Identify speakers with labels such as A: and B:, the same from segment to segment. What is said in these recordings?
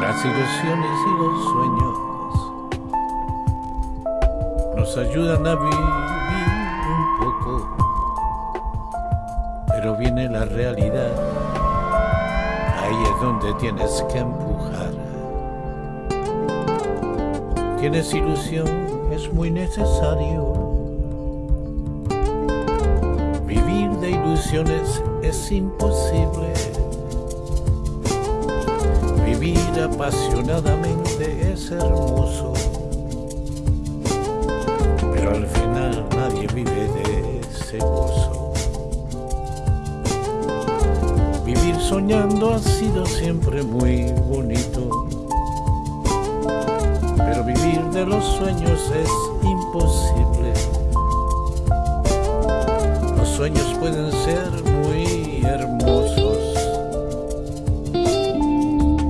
A: Las ilusiones y los sueños nos ayudan a vivir un poco, pero viene la realidad, ahí es donde tienes que empujar. Tienes ilusión, es muy necesario es imposible Vivir apasionadamente es hermoso, pero al final nadie vive de ese gozo. Vivir soñando ha sido siempre muy bonito, pero vivir de los sueños es imposible. Sueños pueden ser muy hermosos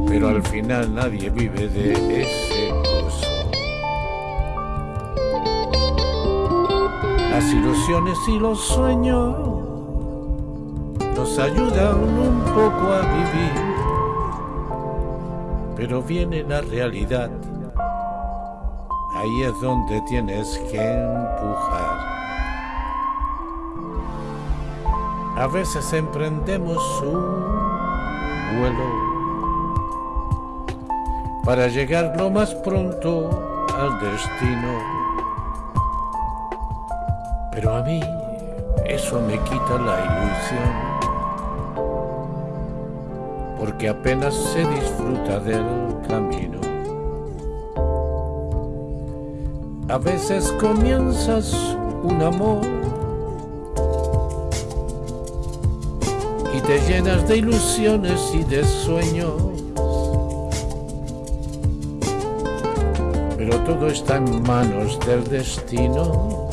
A: pero al final nadie vive de ese gozo. Las ilusiones y los sueños nos ayudan un poco a vivir, pero viene la realidad. Ahí es donde tienes que empujar. A veces emprendemos un vuelo para llegar lo más pronto al destino. Pero a mí eso me quita la ilusión, porque apenas se disfruta del camino. A veces comienzas un amor y te llenas de ilusiones y de sueños pero todo está en manos del destino.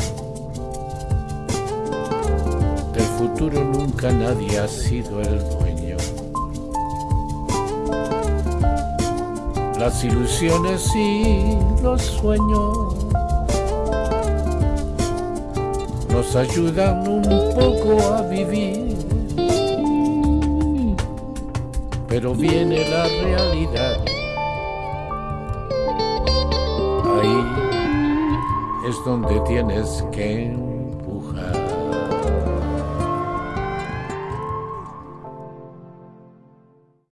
A: Del futuro nunca nadie ha sido el dueño. Las ilusiones y los sueños nos ayudan un poco a vivir, pero viene la realidad. Es donde tienes que